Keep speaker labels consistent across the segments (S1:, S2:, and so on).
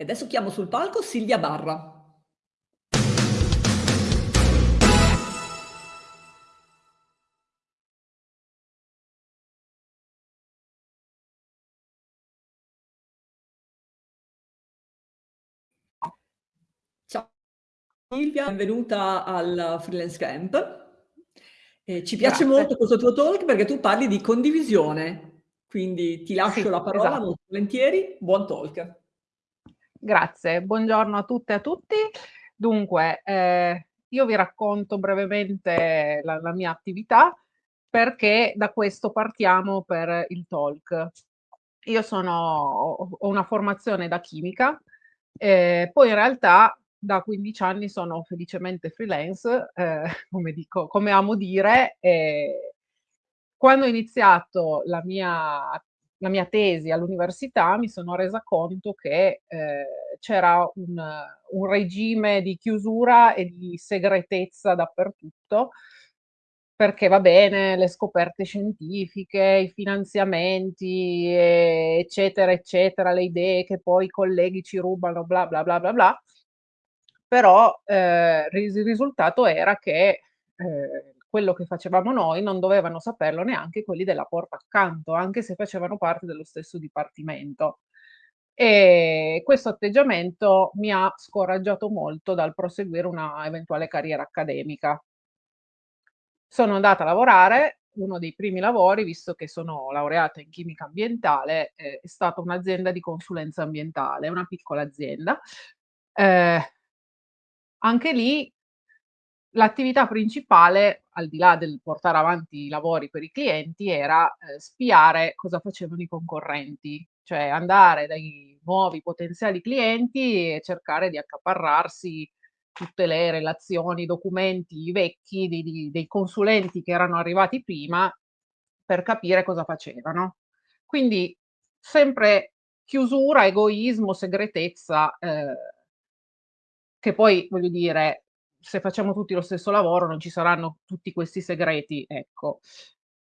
S1: E adesso chiamo sul palco Silvia Barra. Ciao Silvia, benvenuta al Freelance Camp. Eh, ci piace
S2: Grazie.
S1: molto questo tuo talk perché tu parli di condivisione, quindi ti lascio
S2: Sì,
S1: la parola
S2: esatto.
S1: molto volentieri. Buon talk.
S2: Grazie, buongiorno a tutte e a tutti. Dunque, ehm, io vi racconto brevemente la la mia attività, perché da questo partiamo per il talk. Io sono ho una formazione da chimica, ehm, poi in realtà da 15 anni sono felicemente freelance, ehm, come dico come amo dire, quando ho iniziato la mia la mia tesi all'università mi sono resa conto che, ehm, c'era un un regime di chiusura e di segretezza dappertutto, perché va bene le scoperte scientifiche, i finanziamenti, eccetera, eccetera, le idee che poi i colleghi ci rubano, bla, bla, bla, bla, bla. Però, ris il risultato era che, ehm, quello che facevamo noi non dovevano saperlo neanche quelli della porta accanto, anche se facevano parte dello stesso dipartimento. E questo atteggiamento mi ha scoraggiato molto dal proseguire una eventuale carriera accademica. Sono andata a lavorare, uno dei primi lavori, visto che sono laureata in chimica ambientale, ehm, è stata un'azienda di consulenza ambientale, una piccola azienda. Ehm anche lì l'attività principale, al di là del portare avanti i lavori per i clienti, era, ehm, spiare cosa facevano i concorrenti, cioè andare dai nuovi potenziali clienti e cercare di accaparrarsi tutte le relazioni, i documenti vecchi di di dei consulenti che erano arrivati prima per capire cosa facevano. Quindi sempre chiusura, egoismo, segretezza, ehm che poi, voglio dire, se facciamo tutti lo stesso lavoro non ci saranno tutti questi segreti, ecco.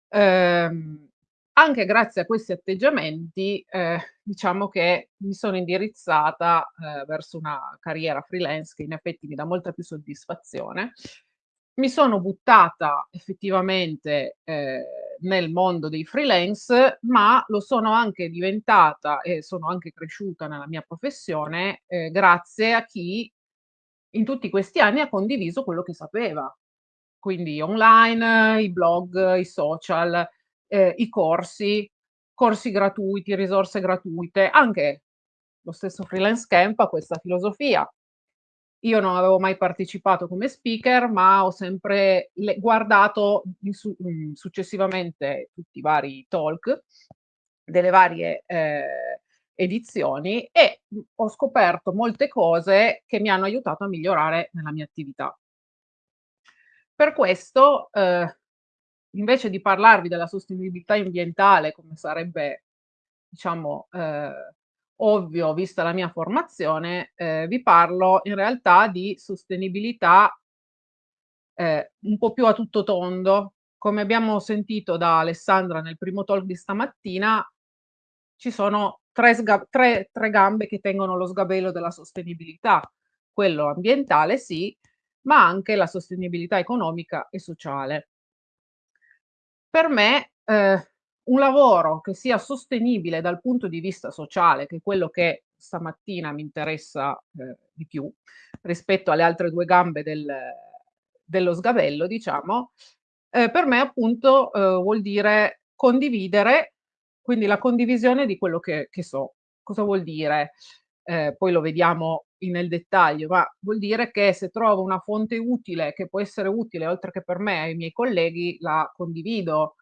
S2: Ehm, anche grazie a questi atteggiamenti, ehm, diciamo che mi sono indirizzata, ehm, verso una carriera freelance che in effetti mi dà molta più soddisfazione. Mi sono buttata effettivamente, ehm, nel mondo dei freelance, ma lo sono anche diventata e sono anche cresciuta nella mia professione, ehm, grazie a chi in tutti questi anni ha condiviso quello che sapeva. Quindi online, i blog, i social, ehm, i corsi, corsi gratuiti, risorse gratuite, anche lo stesso Freelance Camp ha questa filosofia. Io non avevo mai partecipato come speaker, ma ho sempre guardato su mhmm, successivamente tutti i vari talk delle varie, ehm, edizioni e, mhmm, ho scoperto molte cose che mi hanno aiutato a migliorare nella mia attività. Per questo, uhm, invece di parlarvi della sostenibilità ambientale, come sarebbe diciamo, uhm, ovvio vista la mia formazione, ehm, vi parlo in realtà di sostenibilità ehm, un po' più a tutto tondo. Come abbiamo sentito da Alessandra nel primo talk di stamattina, ci sono 3 sga tre tre gambe che tengono lo sgabello della sostenibilità: quello ambientale sì, ma anche la sostenibilità economica e sociale. Per me, ehm, un lavoro che sia sostenibile dal punto di vista sociale, che è quello che stamattina mi interessa, ehm, di più rispetto alle altre 2 gambe del dello sgabello diciamo, ehm, per me appunto, uhm, vuol dire condividere, quindi la condivisione di quello che che so. Cosa vuol dire? Ehm, poi lo vediamo nel dettaglio, ma vuol dire che se trovo una fonte utile, che può essere utile oltre che per me ai miei colleghi, la condivido.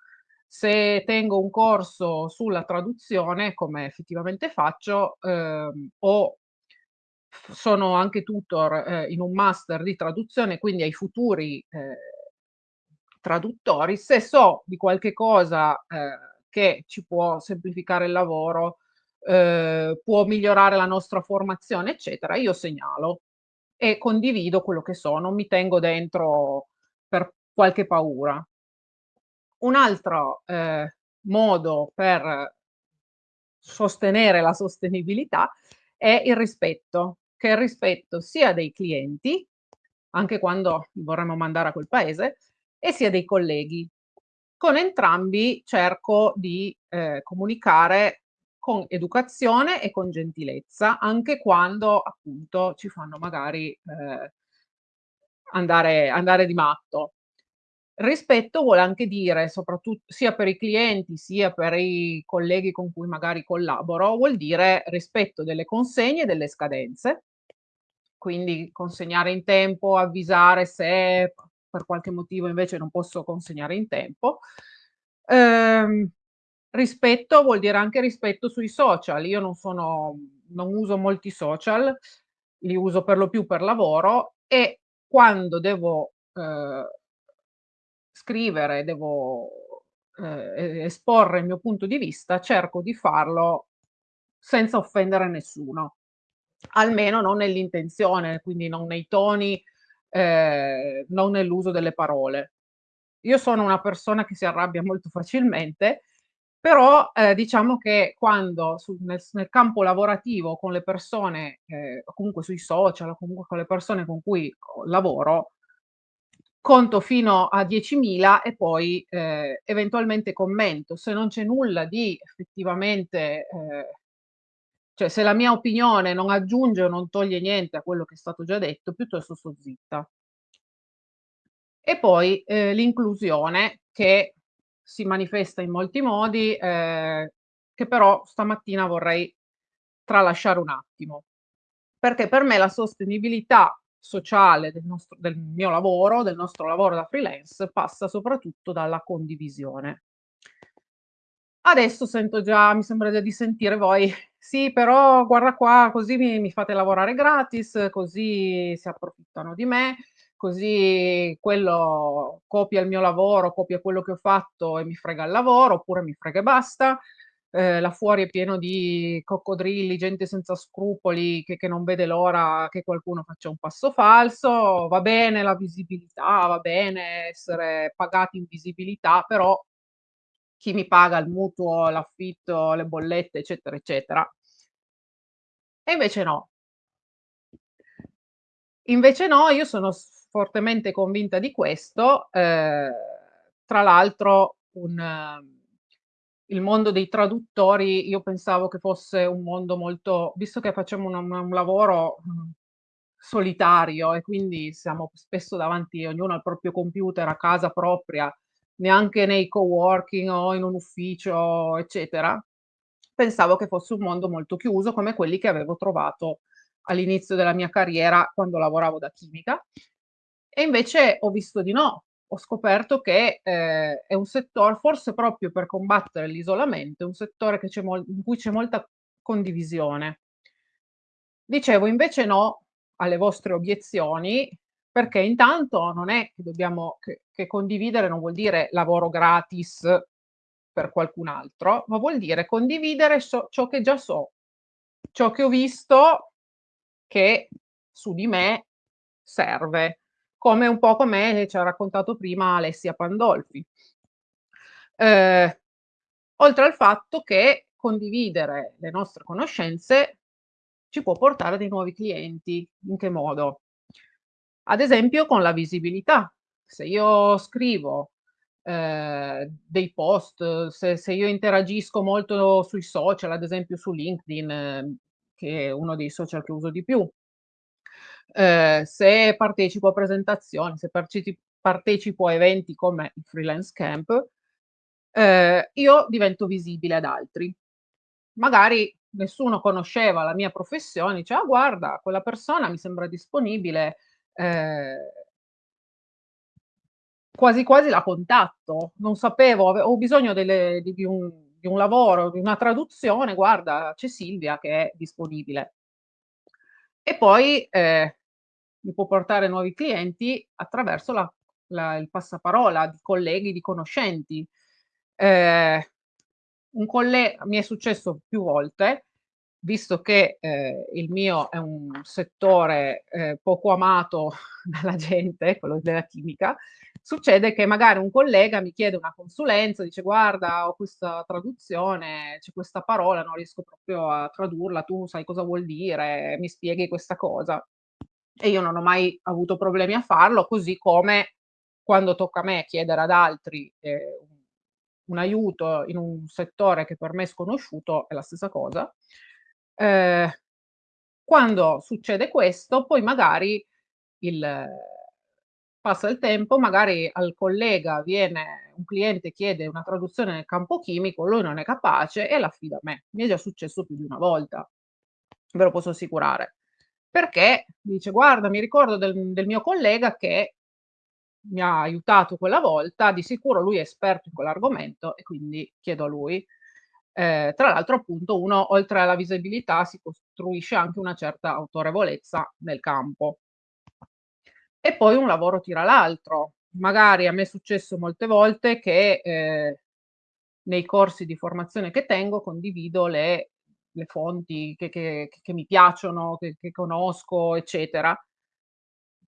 S2: Se tengo un corso sulla traduzione, come effettivamente faccio, uhm, o sono anche tutor, ehm, in un master di traduzione, quindi ai futuri, ehm, traduttori, se so di qualche cosa, ehm, che ci può semplificare il lavoro, uhm, può migliorare la nostra formazione, eccetera, io segnalo e condivido quello che so, non mi tengo dentro per qualche paura. Un altro, ehm, modo per sostenere la sostenibilità è il rispetto, che è il rispetto sia dei clienti, anche quando vorremmo mandare a quel paese, e sia dei colleghi. Con entrambi cerco di, ehm, comunicare con educazione e con gentilezza, anche quando appunto ci fanno magari, ehm, andare andare di matto. Rispetto vuole anche dire, soprattut sia per i clienti, sia per i colleghi con cui magari collaboro, vuol dire rispetto delle consegne e delle scadenze. Quindi consegnare in tempo, avvisare se per qualche motivo invece non posso consegnare in tempo. Ehm, rispetto vuol dire anche rispetto sui social. Io non sono non uso molti social, li uso per lo più per lavoro e quando devo, ehm scrivere, devo, ehm, esporre il mio punto di vista, cerco di farlo senza offendere nessuno, almeno non nell'intenzione, quindi non nei toni, ehm, non nell'uso delle parole. Io sono una persona che si arrabbia molto facilmente, però, ehm, diciamo che quando su nel nel campo lavorativo con le persone, o comunque sui social, o comunque con le persone con cui co lavoro conto fino a 10.000 e poi, ehm, eventualmente commento. Se non c'è nulla di effettivamente ehm, cioè se la mia opinione non aggiunge o non toglie niente a quello che è stato già detto, piuttosto sto zitta. E poi, ehm, l'inclusione che si manifesta in molti modi, ehm, che però stamattina vorrei tralasciare un attimo. Perché per me la sostenibilità sociale del nostro del mio lavoro, del nostro lavoro da freelance, passa soprattutto dalla condivisione. Adesso sento già mi sembra già di sentire voi: "Sì, però guarda qua, così mi mi fate lavorare gratis, così si approfittano di me, così quello copia il mio lavoro, copia quello che ho fatto e mi frega il lavoro, oppure mi frega e basta." Ehm, là fuori è pieno di coccodrilli, gente senza scrupoli che che non vede l'ora che qualcuno faccia un passo falso. Va bene la visibilità, va bene essere pagati in visibilità, però chi mi paga il mutuo, l'affitto, le bollette, eccetera, eccetera. E invece no. Invece no, io sono fortemente convinta di questo. Ehm, tra l'altro un il mondo dei traduttori io pensavo che fosse un mondo molto visto che facciamo una una un lavoro, mhmm, solitario e quindi siamo spesso davanti ognuno al proprio computer a casa propria, neanche nei coworking o in un ufficio, eccetera, pensavo che fosse un mondo molto chiuso come quelli che avevo trovato all'inizio della mia carriera quando lavoravo da chimica. E invece ho visto di no. Ho scoperto che, ehm, è un settor forse proprio per combattere l'isolamento, è un settore in cui c'è molta condivisione. Dicevo invece no alle vostre obiezioni, perché intanto non è che dobbiamo che che condividere non vuol dire lavoro gratis per qualcun altro, ma vuol dire condividere so ciò che già so, ciò che ho visto che su di me serve, come un po' come ci ha raccontato prima Alessia Pandolfi. Ehm, oltre al fatto che condividere le nostre conoscenze ci può portare dei nuovi clienti. In che modo? Ad esempio con la visibilità. Se io scrivo, ehm, dei post, se se io interagisco molto sui social, ad esempio su LinkedIn, che è uno dei social che uso di più, ehm, se partecipo a presentazioni, se partecipo a eventi come il Freelance Camp, ehm, io divento visibile ad altri. Magari nessuno conosceva la mia professione, dice: "Ah guarda, quella persona mi sembra disponibile, ehm" quasi quasi la contatto. Non sapevo, ave ho bisogno delle di di un di un lavoro, di una traduzione, guarda c'è Silvia che è disponibile. E poi, ehm, mi può portare nuovi clienti attraverso la la il passaparola di colleghi, di conoscenti. Ehm, un colle mi è successo più volte, visto che, ehm, il mio è un settore, ehm, poco amato dalla gente, quello della chimica, succede che magari un collega mi chiede una consulenza, dice guarda ho questa traduzione, c'è questa parola, non riesco proprio a tradurla, tu sai cosa vuol dire, mi spieghi questa cosa. E io non ho mai avuto problemi a farlo, così come quando tocca a me chiedere ad altri eh, un aiuto in un settore che per me è sconosciuto è la stessa cosa. Eh, quando succede questo, poi magari il, passa il tempo, magari al collega viene un cliente chiede una traduzione nel campo chimico, lui non è capace e l'affida a me. Mi è già successo più di una volta, ve lo posso assicurare. Perché dice, guarda, mi ricordo del, del mio collega che mi ha aiutato quella volta, di sicuro lui è esperto in quell'argomento e quindi chiedo a lui. Eh, tra l'altro appunto uno oltre alla visibilità si costruisce anche una certa autorevolezza nel campo. E poi un lavoro tira l'altro. Magari a me è successo molte volte che eh, nei corsi di formazione che tengo condivido le, le fonti che, che, che, mi piacciono, che, che conosco, eccetera.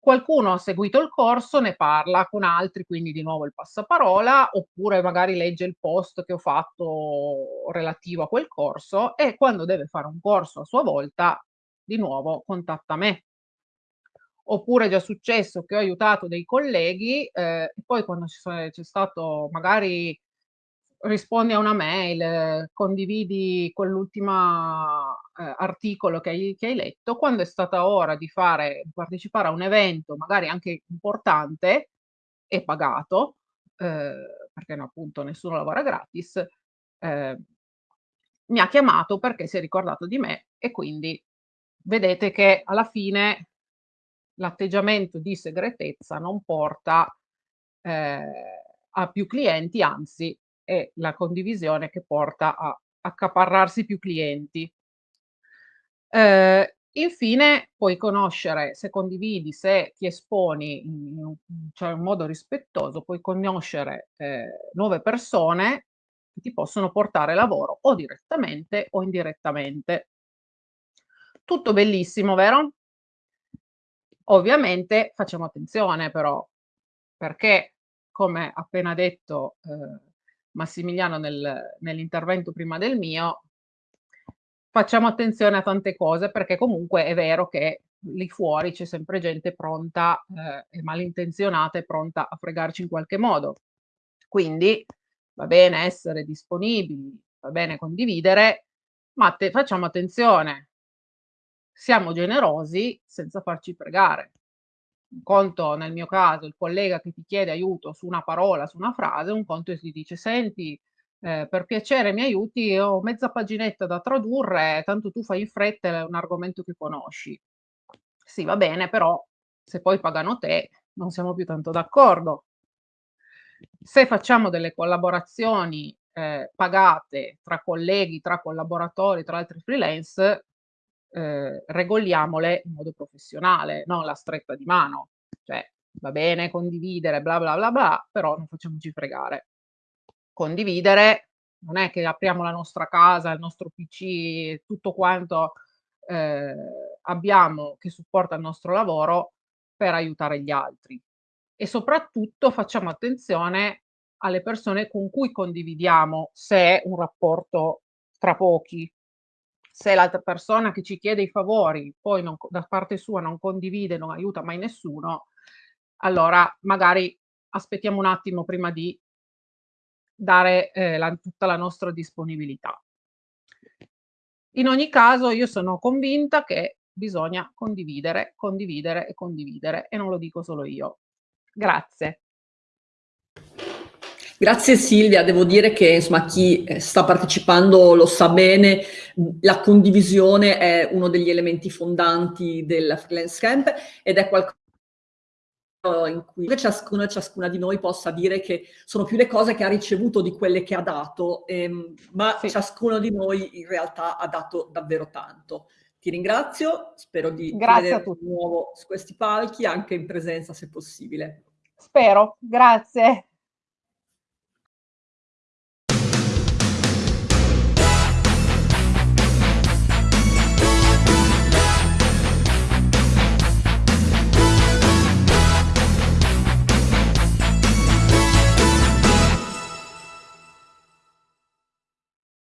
S2: Qualcuno ha seguito il corso, ne parla con altri, quindi di nuovo il passaparola, oppure magari legge il post che ho fatto relativo a quel corso e quando deve fare un corso a sua volta, di nuovo contatta me. Oppure è già successo che ho aiutato dei colleghi eh, e poi quando c'è stato magari rispondi a una mail, condividi quell'ultimo eh, articolo che hai, che hai, letto, quando è stata ora di fare, di partecipare a un evento magari anche importante e pagato, eh, perché no, appunto nessuno lavora gratis, eh, mi ha chiamato perché si è ricordato di me e quindi vedete che alla fine l'atteggiamento di segretezza non porta eh, a più clienti, anzi è la condivisione che porta a accaparrarsi più clienti. Eh, infine puoi conoscere, se condividi, se ti esponi in, un, cioè in modo rispettoso, puoi conoscere eh, nuove persone che ti possono portare lavoro o direttamente o indirettamente. Tutto bellissimo, vero? Ovviamente facciamo attenzione però, perché come appena detto eh, Massimiliano nel, nell'intervento prima del mio, facciamo attenzione a tante cose perché comunque è vero che lì fuori c'è sempre gente pronta eh, e malintenzionata e pronta a fregarci in qualche modo. Quindi va bene essere disponibili, va bene condividere, ma te, facciamo attenzione, siamo generosi senza farci pregare. Conto, nel mio caso, il collega che ti chiede aiuto su una parola, su una frase, un conto e ti dice, senti, eh, per piacere mi aiuti, ho mezza paginetta da tradurre, tanto tu fai in fretta, è un argomento che conosci. Sì, va bene, però se poi pagano te, non siamo più tanto d'accordo. Se facciamo delle collaborazioni eh, pagate tra colleghi, tra collaboratori, tra altri freelance, eh, regoliamole in modo professionale, non la stretta di mano. Cioè, va bene condividere, bla bla bla bla, però non facciamoci fregare. Condividere non è che apriamo la nostra casa, il nostro PC, tutto quanto eh, abbiamo che supporta il nostro lavoro per aiutare gli altri. E soprattutto facciamo attenzione alle persone con cui condividiamo se è un rapporto tra pochi, se l'altra persona che ci chiede i favori poi non, da parte sua non condivide, non aiuta mai nessuno, allora magari aspettiamo un attimo prima di dare eh, la, tutta la nostra disponibilità. In ogni caso io sono convinta che bisogna condividere, condividere e condividere e non lo dico solo io. Grazie.
S1: Grazie Silvia, devo dire che insomma, chi eh, sta partecipando lo sa bene, la condivisione è uno degli elementi fondanti del freelance camp ed è qualcosa in cui ciascuno e ciascuna di noi possa dire che sono più le cose che ha ricevuto di quelle che ha dato, ehm, ma sì. ciascuno di noi in realtà ha dato davvero tanto. Ti ringrazio, spero di
S2: vedere di
S1: nuovo su questi palchi, anche in presenza se possibile.
S2: Spero, grazie.